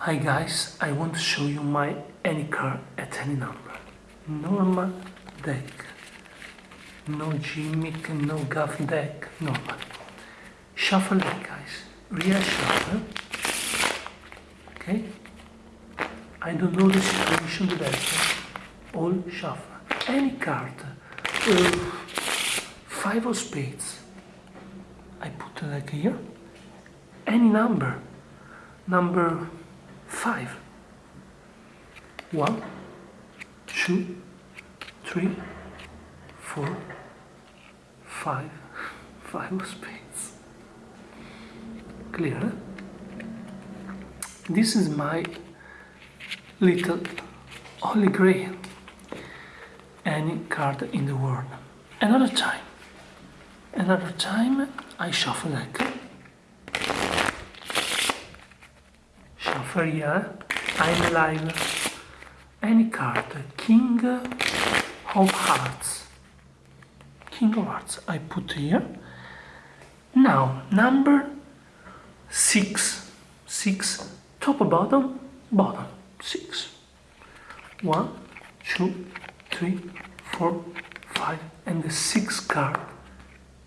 Hi guys, I want to show you my any card at any number. Normal deck. No gimmick, no gaff deck, normal. Shuffle deck guys. Real shuffle. Okay? I don't know the situation the deck. All shuffle. Any card. Uh, five of spades. I put the deck here. Any number. Number five. One, two, three, four, five, five of spades. Clear? This is my little holy grail. Any card in the world. Another time. Another time I shuffle deck. Shuffle. I'm alive. Any card. King of Hearts. King of Hearts. I put here. Now, number six. Six. Top, bottom, bottom. Six. One, two, three, four, five. And the sixth card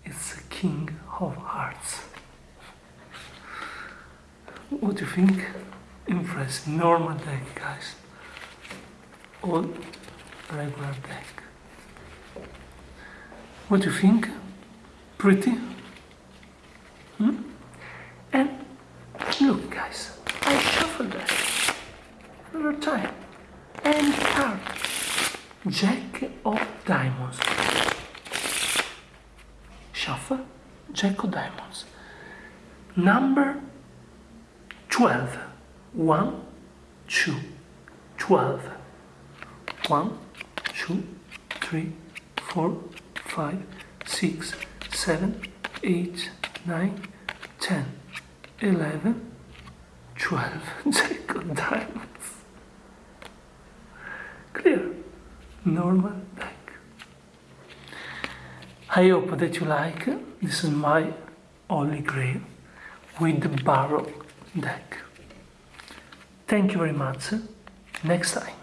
is the King of Hearts. What do you think? Impressive. Normal deck, guys. All regular deck. What do you think? Pretty? Hmm? And look, guys, I shuffle that another time. And card. Jack of Diamonds. Shuffle. Jack of Diamonds. Number 12. 1, 2, 12. 1, 2, 3, 4, 5, 6, 7, 8, 9, 10, 11, 12. Jack of Diamonds. Clear. Normal deck. I hope that you like. This is my holy grail with the barrel deck. Thank you very much. Next time.